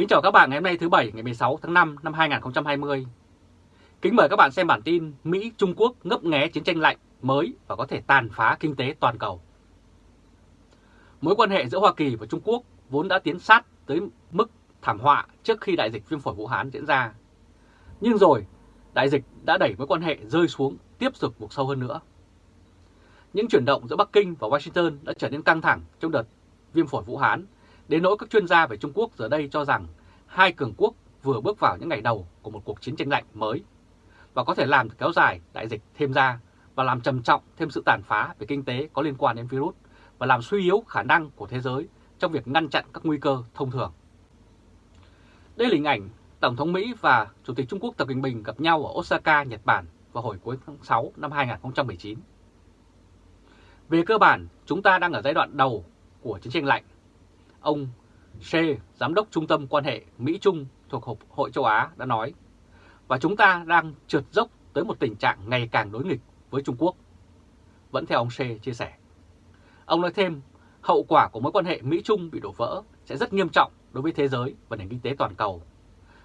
Kính chào các bạn ngày hôm nay thứ Bảy ngày 16 tháng 5 năm 2020. Kính mời các bạn xem bản tin Mỹ-Trung Quốc ngấp nghé chiến tranh lạnh mới và có thể tàn phá kinh tế toàn cầu. Mối quan hệ giữa Hoa Kỳ và Trung Quốc vốn đã tiến sát tới mức thảm họa trước khi đại dịch viêm phổi Vũ Hán diễn ra. Nhưng rồi, đại dịch đã đẩy mối quan hệ rơi xuống tiếp tục buộc sâu hơn nữa. Những chuyển động giữa Bắc Kinh và Washington đã trở nên căng thẳng trong đợt viêm phổi Vũ Hán Đến nỗi các chuyên gia về Trung Quốc giờ đây cho rằng hai cường quốc vừa bước vào những ngày đầu của một cuộc chiến tranh lạnh mới và có thể làm kéo dài đại dịch thêm ra và làm trầm trọng thêm sự tàn phá về kinh tế có liên quan đến virus và làm suy yếu khả năng của thế giới trong việc ngăn chặn các nguy cơ thông thường. Đây là hình ảnh Tổng thống Mỹ và Chủ tịch Trung Quốc Tập Cận Bình gặp nhau ở Osaka, Nhật Bản vào hồi cuối tháng 6 năm 2019. Về cơ bản, chúng ta đang ở giai đoạn đầu của chiến tranh lạnh Ông C, Giám đốc Trung tâm Quan hệ Mỹ-Trung thuộc hội châu Á đã nói, và chúng ta đang trượt dốc tới một tình trạng ngày càng đối nghịch với Trung Quốc. Vẫn theo ông C chia sẻ. Ông nói thêm, hậu quả của mối quan hệ Mỹ-Trung bị đổ vỡ sẽ rất nghiêm trọng đối với thế giới và nền kinh tế toàn cầu.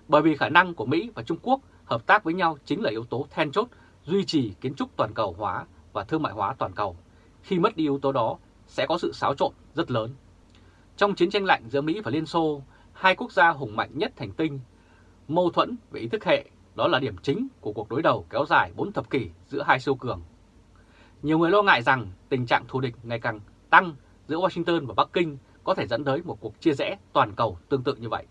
Bởi vì khả năng của Mỹ và Trung Quốc hợp tác với nhau chính là yếu tố then chốt duy trì kiến trúc toàn cầu hóa và thương mại hóa toàn cầu. Khi mất đi yếu tố đó, sẽ có sự xáo trộn rất lớn. Trong chiến tranh lạnh giữa Mỹ và Liên Xô, hai quốc gia hùng mạnh nhất thành tinh, mâu thuẫn về ý thức hệ đó là điểm chính của cuộc đối đầu kéo dài 4 thập kỷ giữa hai siêu cường. Nhiều người lo ngại rằng tình trạng thù địch ngày càng tăng giữa Washington và Bắc Kinh có thể dẫn tới một cuộc chia rẽ toàn cầu tương tự như vậy.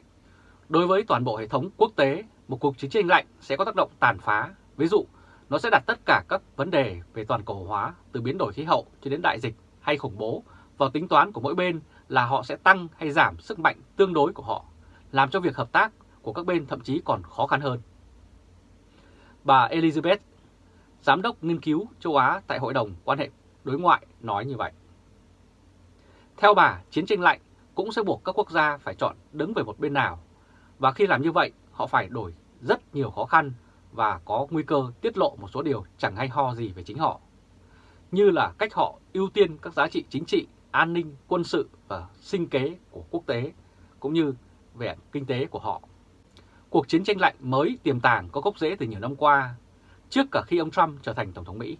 Đối với toàn bộ hệ thống quốc tế, một cuộc chiến tranh lạnh sẽ có tác động tàn phá. Ví dụ, nó sẽ đặt tất cả các vấn đề về toàn cầu hóa từ biến đổi khí hậu cho đến đại dịch hay khủng bố vào tính toán của mỗi bên là họ sẽ tăng hay giảm sức mạnh tương đối của họ, làm cho việc hợp tác của các bên thậm chí còn khó khăn hơn. Bà Elizabeth, Giám đốc nghiên cứu châu Á tại Hội đồng quan hệ đối ngoại nói như vậy. Theo bà, chiến tranh lạnh cũng sẽ buộc các quốc gia phải chọn đứng về một bên nào, và khi làm như vậy họ phải đổi rất nhiều khó khăn và có nguy cơ tiết lộ một số điều chẳng hay ho gì về chính họ, như là cách họ ưu tiên các giá trị chính trị an ninh, quân sự và sinh kế của quốc tế, cũng như về kinh tế của họ. Cuộc chiến tranh lạnh mới tiềm tàng có gốc rễ từ nhiều năm qua, trước cả khi ông Trump trở thành Tổng thống Mỹ.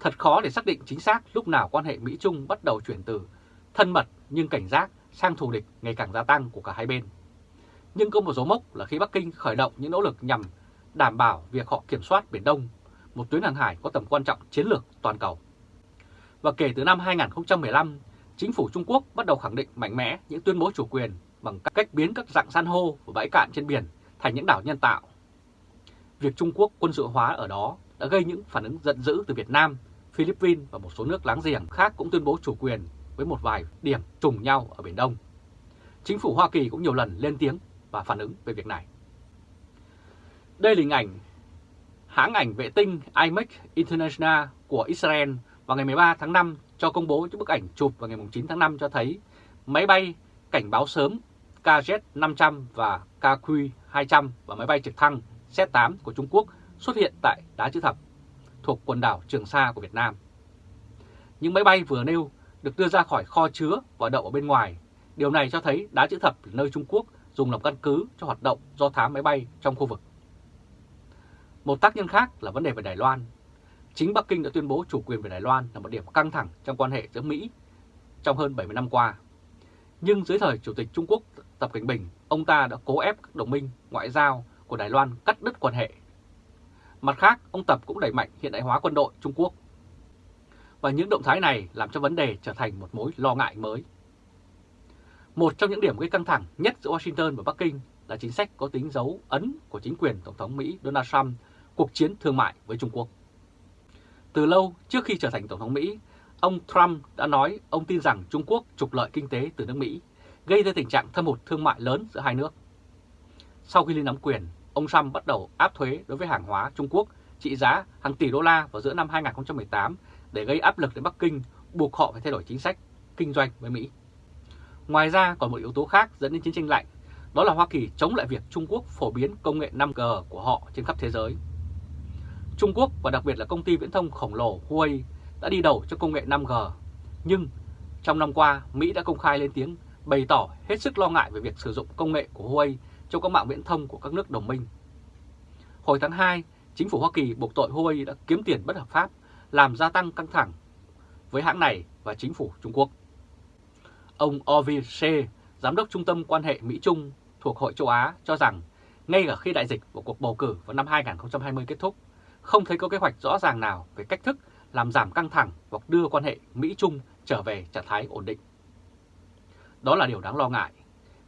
Thật khó để xác định chính xác lúc nào quan hệ Mỹ-Trung bắt đầu chuyển từ thân mật nhưng cảnh giác sang thù địch ngày càng gia tăng của cả hai bên. Nhưng có một dấu mốc là khi Bắc Kinh khởi động những nỗ lực nhằm đảm bảo việc họ kiểm soát Biển Đông, một tuyến hàng hải có tầm quan trọng chiến lược toàn cầu. Và kể từ năm 2015, chính phủ Trung Quốc bắt đầu khẳng định mạnh mẽ những tuyên bố chủ quyền bằng cách biến các dạng san hô và bãi cạn trên biển thành những đảo nhân tạo. Việc Trung Quốc quân sự hóa ở đó đã gây những phản ứng giận dữ từ Việt Nam, Philippines và một số nước láng giềng khác cũng tuyên bố chủ quyền với một vài điểm trùng nhau ở Biển Đông. Chính phủ Hoa Kỳ cũng nhiều lần lên tiếng và phản ứng về việc này. Đây là hình ảnh hãng ảnh vệ tinh IMEC International của Israel vào ngày 13 tháng 5 cho công bố những bức ảnh chụp vào ngày 9 tháng 5 cho thấy máy bay cảnh báo sớm KZ-500 và KQ-200 và máy bay trực thăng Z-8 của Trung Quốc xuất hiện tại Đá Chữ Thập thuộc quần đảo Trường Sa của Việt Nam. Những máy bay vừa nêu được đưa ra khỏi kho chứa và đậu ở bên ngoài. Điều này cho thấy Đá Chữ Thập là nơi Trung Quốc dùng làm căn cứ cho hoạt động do thám máy bay trong khu vực. Một tác nhân khác là vấn đề về Đài Loan Chính Bắc Kinh đã tuyên bố chủ quyền về Đài Loan là một điểm căng thẳng trong quan hệ giữa Mỹ trong hơn 70 năm qua. Nhưng dưới thời Chủ tịch Trung Quốc Tập Cảnh Bình, ông ta đã cố ép các đồng minh ngoại giao của Đài Loan cắt đứt quan hệ. Mặt khác, ông Tập cũng đẩy mạnh hiện đại hóa quân đội Trung Quốc. Và những động thái này làm cho vấn đề trở thành một mối lo ngại mới. Một trong những điểm gây căng thẳng nhất giữa Washington và Bắc Kinh là chính sách có tính dấu ấn của chính quyền Tổng thống Mỹ Donald Trump cuộc chiến thương mại với Trung Quốc. Từ lâu trước khi trở thành Tổng thống Mỹ, ông Trump đã nói ông tin rằng Trung Quốc trục lợi kinh tế từ nước Mỹ, gây ra tình trạng thâm hụt thương mại lớn giữa hai nước. Sau khi lên nắm quyền, ông Trump bắt đầu áp thuế đối với hàng hóa Trung Quốc trị giá hàng tỷ đô la vào giữa năm 2018 để gây áp lực đến Bắc Kinh buộc họ phải thay đổi chính sách kinh doanh với Mỹ. Ngoài ra còn một yếu tố khác dẫn đến chiến tranh lạnh, đó là Hoa Kỳ chống lại việc Trung Quốc phổ biến công nghệ 5G của họ trên khắp thế giới. Trung Quốc và đặc biệt là công ty viễn thông khổng lồ Huawei đã đi đầu cho công nghệ 5G. Nhưng trong năm qua, Mỹ đã công khai lên tiếng bày tỏ hết sức lo ngại về việc sử dụng công nghệ của Huawei trong các mạng viễn thông của các nước đồng minh. Hồi tháng 2, chính phủ Hoa Kỳ buộc tội Huawei đã kiếm tiền bất hợp pháp, làm gia tăng căng thẳng với hãng này và chính phủ Trung Quốc. Ông Ovi She, Giám đốc Trung tâm Quan hệ Mỹ-Trung thuộc Hội châu Á cho rằng ngay cả khi đại dịch và cuộc bầu cử vào năm 2020 kết thúc, không thấy có kế hoạch rõ ràng nào về cách thức làm giảm căng thẳng hoặc đưa quan hệ Mỹ-Trung trở về trạng thái ổn định. Đó là điều đáng lo ngại.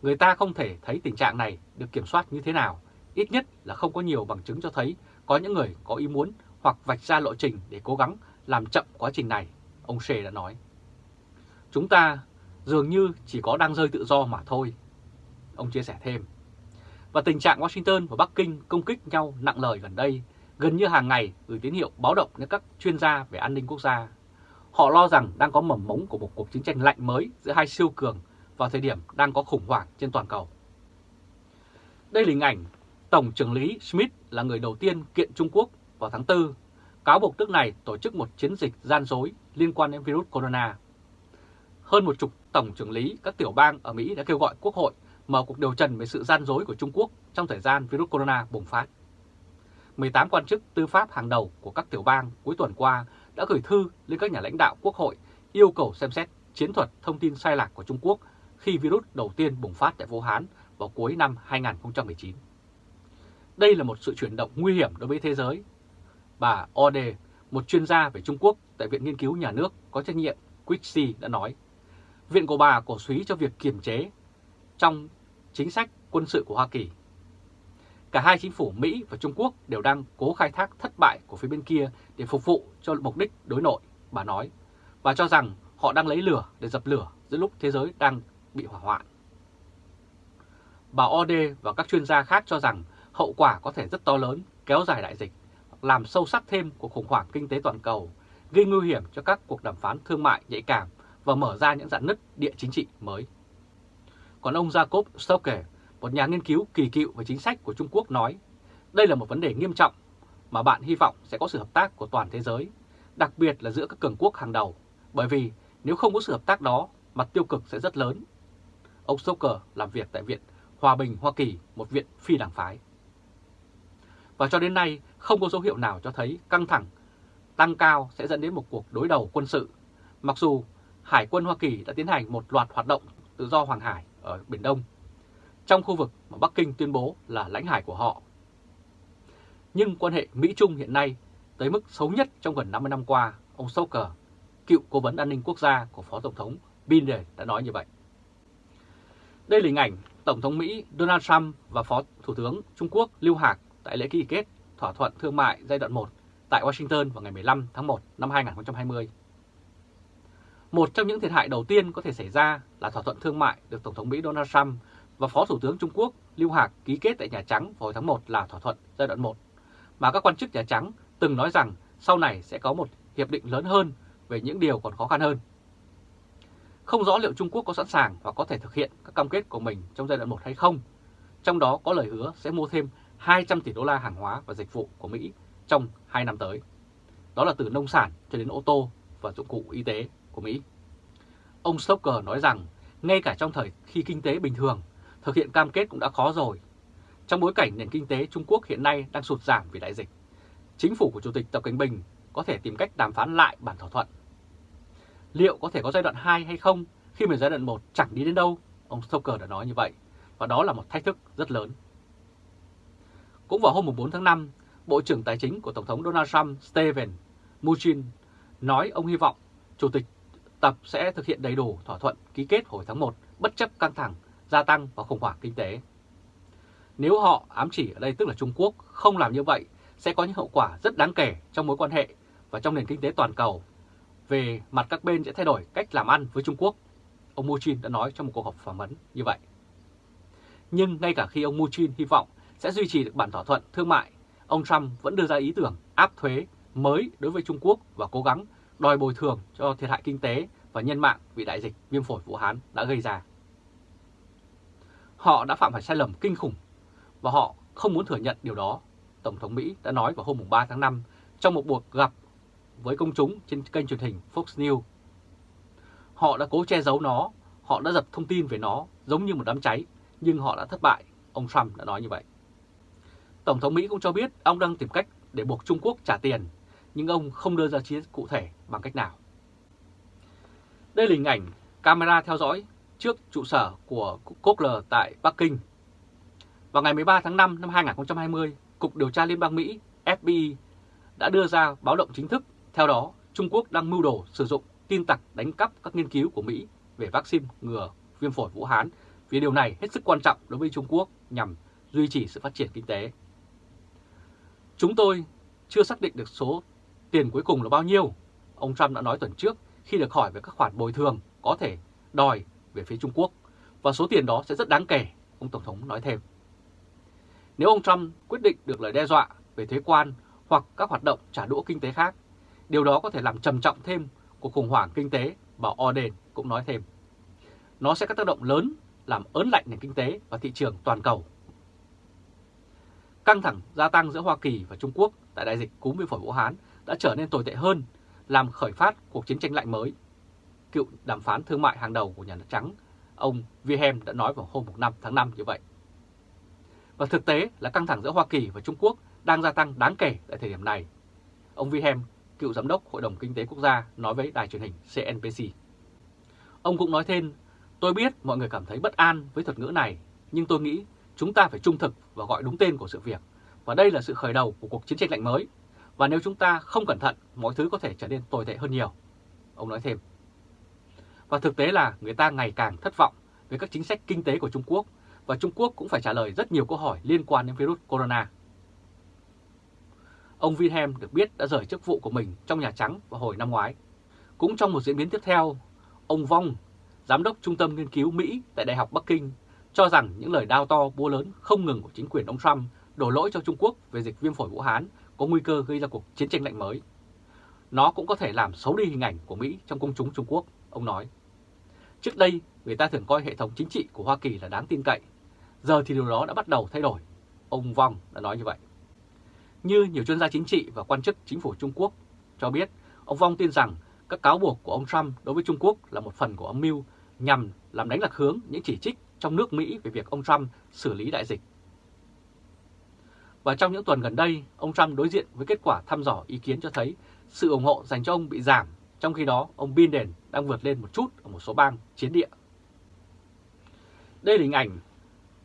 Người ta không thể thấy tình trạng này được kiểm soát như thế nào, ít nhất là không có nhiều bằng chứng cho thấy có những người có ý muốn hoặc vạch ra lộ trình để cố gắng làm chậm quá trình này, ông Shea đã nói. Chúng ta dường như chỉ có đang rơi tự do mà thôi, ông chia sẻ thêm. Và tình trạng Washington và Bắc Kinh công kích nhau nặng lời gần đây gần như hàng ngày gửi tín hiệu báo động đến các chuyên gia về an ninh quốc gia. Họ lo rằng đang có mầm mống của một cuộc chiến tranh lạnh mới giữa hai siêu cường vào thời điểm đang có khủng hoảng trên toàn cầu. Đây là hình ảnh Tổng trưởng lý Smith là người đầu tiên kiện Trung Quốc vào tháng 4, cáo buộc nước này tổ chức một chiến dịch gian dối liên quan đến virus corona. Hơn một chục tổng trưởng lý các tiểu bang ở Mỹ đã kêu gọi Quốc hội mở cuộc điều trần về sự gian dối của Trung Quốc trong thời gian virus corona bùng phát. 18 quan chức tư pháp hàng đầu của các tiểu bang cuối tuần qua đã gửi thư lên các nhà lãnh đạo Quốc hội yêu cầu xem xét chiến thuật thông tin sai lạc của Trung Quốc khi virus đầu tiên bùng phát tại Vũ Hán vào cuối năm 2019. Đây là một sự chuyển động nguy hiểm đối với thế giới. Bà Ode, một chuyên gia về Trung Quốc tại Viện Nghiên cứu Nhà nước có trách nhiệm Quixi đã nói, Viện của bà cổ suý cho việc kiềm chế trong chính sách quân sự của Hoa Kỳ. Cả hai chính phủ Mỹ và Trung Quốc đều đang cố khai thác thất bại của phía bên kia để phục vụ cho mục đích đối nội, bà nói, và cho rằng họ đang lấy lửa để dập lửa giữa lúc thế giới đang bị hỏa hoạn. Bà Ode và các chuyên gia khác cho rằng hậu quả có thể rất to lớn, kéo dài đại dịch, làm sâu sắc thêm cuộc khủng hoảng kinh tế toàn cầu, gây nguy hiểm cho các cuộc đàm phán thương mại nhạy cảm và mở ra những dạn nứt địa chính trị mới. Còn ông Jacob Stoker, một nhà nghiên cứu kỳ cựu về chính sách của Trung Quốc nói, đây là một vấn đề nghiêm trọng mà bạn hy vọng sẽ có sự hợp tác của toàn thế giới, đặc biệt là giữa các cường quốc hàng đầu, bởi vì nếu không có sự hợp tác đó, mặt tiêu cực sẽ rất lớn. Ông Stoker làm việc tại Viện Hòa bình Hoa Kỳ, một viện phi đảng phái. Và cho đến nay, không có dấu hiệu nào cho thấy căng thẳng tăng cao sẽ dẫn đến một cuộc đối đầu quân sự, mặc dù Hải quân Hoa Kỳ đã tiến hành một loạt hoạt động tự do hoàng hải ở Biển Đông, trong khu vực mà Bắc Kinh tuyên bố là lãnh hải của họ. Nhưng quan hệ Mỹ-Trung hiện nay tới mức xấu nhất trong gần 50 năm qua, ông Stoker, cựu cố vấn an ninh quốc gia của Phó Tổng thống Biden đã nói như vậy. Đây là hình ảnh Tổng thống Mỹ Donald Trump và Phó Thủ tướng Trung Quốc Lưu Hạc tại lễ ký kết thỏa thuận thương mại giai đoạn 1 tại Washington vào ngày 15 tháng 1 năm 2020. Một trong những thiệt hại đầu tiên có thể xảy ra là thỏa thuận thương mại được Tổng thống Mỹ Donald Trump và Phó Thủ tướng Trung Quốc Lưu Hạc ký kết tại Nhà Trắng vào tháng 1 là thỏa thuận giai đoạn 1, mà các quan chức Nhà Trắng từng nói rằng sau này sẽ có một hiệp định lớn hơn về những điều còn khó khăn hơn. Không rõ liệu Trung Quốc có sẵn sàng và có thể thực hiện các cam kết của mình trong giai đoạn 1 hay không, trong đó có lời hứa sẽ mua thêm 200 tỷ đô la hàng hóa và dịch vụ của Mỹ trong 2 năm tới. Đó là từ nông sản cho đến ô tô và dụng cụ y tế của Mỹ. Ông Stoker nói rằng ngay cả trong thời khi kinh tế bình thường, thực hiện cam kết cũng đã khó rồi. Trong bối cảnh nền kinh tế Trung Quốc hiện nay đang sụt giảm vì đại dịch, chính phủ của Chủ tịch Tập Cận Bình có thể tìm cách đàm phán lại bản thỏa thuận. Liệu có thể có giai đoạn 2 hay không khi mà giai đoạn 1 chẳng đi đến đâu? Ông Stoker đã nói như vậy, và đó là một thách thức rất lớn. Cũng vào hôm 4 tháng 5, Bộ trưởng Tài chính của Tổng thống Donald Trump Steven Mnuchin nói ông hy vọng Chủ tịch Tập sẽ thực hiện đầy đủ thỏa thuận ký kết hồi tháng 1 bất chấp căng thẳng, gia tăng và khủng hoảng kinh tế. Nếu họ ám chỉ ở đây tức là Trung Quốc không làm như vậy sẽ có những hậu quả rất đáng kể trong mối quan hệ và trong nền kinh tế toàn cầu. Về mặt các bên sẽ thay đổi cách làm ăn với Trung Quốc. Ông Mnuchin đã nói trong một cuộc họp phỏng vấn như vậy. Nhưng ngay cả khi ông Mnuchin hy vọng sẽ duy trì được bản thỏa thuận thương mại, ông Trump vẫn đưa ra ý tưởng áp thuế mới đối với Trung Quốc và cố gắng đòi bồi thường cho thiệt hại kinh tế và nhân mạng vì đại dịch viêm phổi Vũ Hán đã gây ra. Họ đã phạm phải sai lầm kinh khủng và họ không muốn thừa nhận điều đó, Tổng thống Mỹ đã nói vào hôm 3 tháng 5 trong một cuộc gặp với công chúng trên kênh truyền hình Fox News. Họ đã cố che giấu nó, Họ đã dập thông tin về nó giống như một đám cháy, nhưng họ đã thất bại, ông Trump đã nói như vậy. Tổng thống Mỹ cũng cho biết ông đang tìm cách để buộc Trung Quốc trả tiền, nhưng ông không đưa ra chi cụ thể bằng cách nào. Đây là hình ảnh camera theo dõi trước trụ sở của Kogler tại Bắc Kinh. Vào ngày 13 tháng 5 năm 2020, Cục Điều tra Liên bang Mỹ FBI đã đưa ra báo động chính thức. Theo đó, Trung Quốc đang mưu đồ sử dụng tin tặc đánh cắp các nghiên cứu của Mỹ về vaccine ngừa viêm phổi Vũ Hán vì điều này hết sức quan trọng đối với Trung Quốc nhằm duy trì sự phát triển kinh tế. Chúng tôi chưa xác định được số tiền cuối cùng là bao nhiêu, ông Trump đã nói tuần trước khi được hỏi về các khoản bồi thường có thể đòi về phía Trung Quốc, và số tiền đó sẽ rất đáng kể, ông Tổng thống nói thêm. Nếu ông Trump quyết định được lời đe dọa về thuế quan hoặc các hoạt động trả đũa kinh tế khác, điều đó có thể làm trầm trọng thêm cuộc khủng hoảng kinh tế, bà Orden cũng nói thêm. Nó sẽ có tác động lớn làm ớn lạnh nền kinh tế và thị trường toàn cầu. Căng thẳng gia tăng giữa Hoa Kỳ và Trung Quốc tại đại dịch cúm viêm phổi Vũ Hán đã trở nên tồi tệ hơn, làm khởi phát cuộc chiến tranh lạnh mới. Cựu đàm phán thương mại hàng đầu của Nhà Trắng, ông Wilhelm đã nói vào hôm 5 tháng 5 như vậy. Và thực tế là căng thẳng giữa Hoa Kỳ và Trung Quốc đang gia tăng đáng kể tại thời điểm này. Ông Wilhelm, cựu giám đốc Hội đồng Kinh tế Quốc gia, nói với đài truyền hình CNBC. Ông cũng nói thêm, tôi biết mọi người cảm thấy bất an với thuật ngữ này, nhưng tôi nghĩ chúng ta phải trung thực và gọi đúng tên của sự việc. Và đây là sự khởi đầu của cuộc chiến tranh lạnh mới. Và nếu chúng ta không cẩn thận, mọi thứ có thể trở nên tồi tệ hơn nhiều. Ông nói thêm. Và thực tế là người ta ngày càng thất vọng về các chính sách kinh tế của Trung Quốc và Trung Quốc cũng phải trả lời rất nhiều câu hỏi liên quan đến virus corona. Ông Wilhelm được biết đã rời chức vụ của mình trong Nhà Trắng vào hồi năm ngoái. Cũng trong một diễn biến tiếp theo, ông Vong, Giám đốc Trung tâm Nghiên cứu Mỹ tại Đại học Bắc Kinh, cho rằng những lời đao to búa lớn không ngừng của chính quyền ông Trump đổ lỗi cho Trung Quốc về dịch viêm phổi Vũ Hán có nguy cơ gây ra cuộc chiến tranh lạnh mới. Nó cũng có thể làm xấu đi hình ảnh của Mỹ trong công chúng Trung Quốc, ông nói. Trước đây, người ta thường coi hệ thống chính trị của Hoa Kỳ là đáng tin cậy. Giờ thì điều đó đã bắt đầu thay đổi. Ông Vong đã nói như vậy. Như nhiều chuyên gia chính trị và quan chức chính phủ Trung Quốc cho biết, ông Vong tin rằng các cáo buộc của ông Trump đối với Trung Quốc là một phần của âm mưu nhằm làm đánh lạc hướng những chỉ trích trong nước Mỹ về việc ông Trump xử lý đại dịch. Và trong những tuần gần đây, ông Trump đối diện với kết quả thăm dò ý kiến cho thấy sự ủng hộ dành cho ông bị giảm, trong khi đó ông Biden đang vượt lên một chút ở một số bang chiến địa. Đây là hình ảnh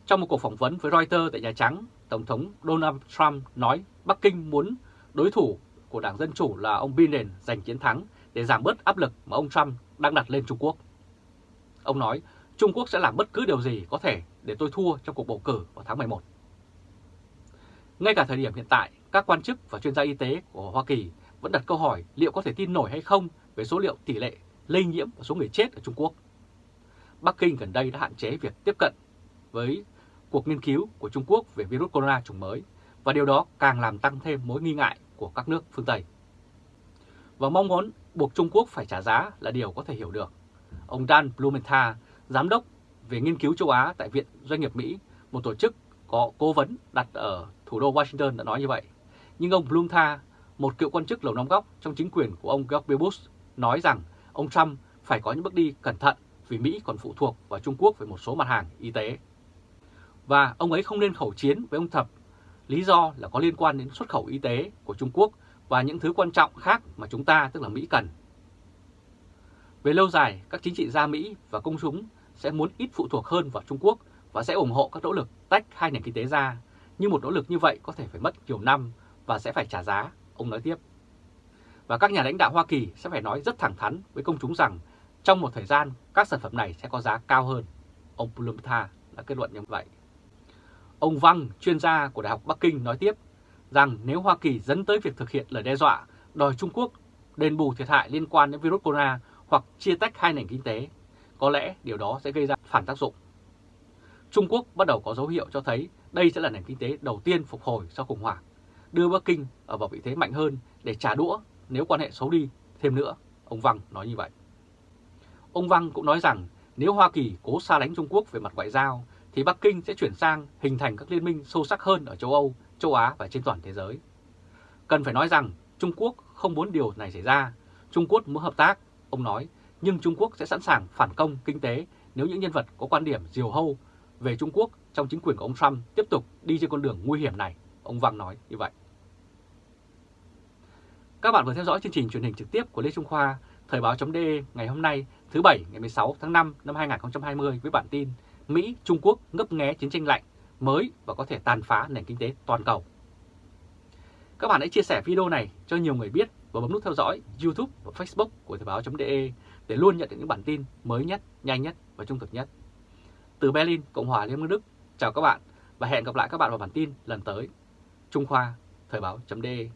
trong một cuộc phỏng vấn với Reuters tại Nhà Trắng, Tổng thống Donald Trump nói Bắc Kinh muốn đối thủ của Đảng Dân Chủ là ông Biden giành chiến thắng để giảm bớt áp lực mà ông Trump đang đặt lên Trung Quốc. Ông nói Trung Quốc sẽ làm bất cứ điều gì có thể để tôi thua trong cuộc bầu cử vào tháng 11. Ngay cả thời điểm hiện tại, các quan chức và chuyên gia y tế của Hoa Kỳ vẫn đặt câu hỏi liệu có thể tin nổi hay không về số liệu tỷ lệ lây nhiễm và số người chết ở Trung Quốc. Bắc Kinh gần đây đã hạn chế việc tiếp cận với cuộc nghiên cứu của Trung Quốc về virus corona chủng mới và điều đó càng làm tăng thêm mối nghi ngại của các nước phương Tây. Và mong muốn buộc Trung Quốc phải trả giá là điều có thể hiểu được. Ông Dan Blumenthal, giám đốc về nghiên cứu châu Á tại Viện Doanh nghiệp Mỹ, một tổ chức có cố vấn đặt ở thủ đô Washington đã nói như vậy. Nhưng ông Blumenthal, một cựu quan chức lầu năm góc trong chính quyền của ông George Bush, nói rằng ông Trump phải có những bước đi cẩn thận vì Mỹ còn phụ thuộc vào Trung Quốc về một số mặt hàng y tế. Và ông ấy không nên khẩu chiến với ông Thập, lý do là có liên quan đến xuất khẩu y tế của Trung Quốc và những thứ quan trọng khác mà chúng ta, tức là Mỹ cần. Về lâu dài, các chính trị gia Mỹ và công chúng sẽ muốn ít phụ thuộc hơn vào Trung Quốc và sẽ ủng hộ các nỗ lực tách hai nền kinh tế ra. Nhưng một nỗ lực như vậy có thể phải mất nhiều năm và sẽ phải trả giá, ông nói tiếp. Và các nhà lãnh đạo Hoa Kỳ sẽ phải nói rất thẳng thắn với công chúng rằng trong một thời gian các sản phẩm này sẽ có giá cao hơn. Ông Plumta đã kết luận như vậy. Ông Văn, chuyên gia của Đại học Bắc Kinh nói tiếp rằng nếu Hoa Kỳ dẫn tới việc thực hiện lời đe dọa đòi Trung Quốc đền bù thiệt hại liên quan đến virus corona hoặc chia tách hai nền kinh tế, có lẽ điều đó sẽ gây ra phản tác dụng. Trung Quốc bắt đầu có dấu hiệu cho thấy đây sẽ là nền kinh tế đầu tiên phục hồi sau khủng hoảng, đưa Bắc Kinh ở vào vị thế mạnh hơn để trả đũa nếu quan hệ xấu đi thêm nữa, ông Văn nói như vậy. Ông Văn cũng nói rằng nếu Hoa Kỳ cố xa lánh Trung Quốc về mặt ngoại giao thì Bắc Kinh sẽ chuyển sang hình thành các liên minh sâu sắc hơn ở châu Âu, châu Á và trên toàn thế giới. Cần phải nói rằng Trung Quốc không muốn điều này xảy ra, Trung Quốc muốn hợp tác, ông nói, nhưng Trung Quốc sẽ sẵn sàng phản công kinh tế nếu những nhân vật có quan điểm diều hâu về Trung Quốc trong chính quyền của ông Trump tiếp tục đi trên con đường nguy hiểm này, ông Văn nói như vậy. Các bạn vừa theo dõi chương trình truyền hình trực tiếp của Lê Trung Khoa, Thời báo.de ngày hôm nay thứ Bảy ngày 16 tháng 5 năm 2020 với bản tin Mỹ, Trung Quốc ngấp nghé chiến tranh lạnh mới và có thể tàn phá nền kinh tế toàn cầu. Các bạn hãy chia sẻ video này cho nhiều người biết và bấm nút theo dõi YouTube và Facebook của Thời báo.de để luôn nhận được những bản tin mới nhất, nhanh nhất và trung thực nhất. Từ Berlin, Cộng hòa Liên bang Đức, chào các bạn và hẹn gặp lại các bạn vào bản tin lần tới. Trung Khoa, Thời báo.de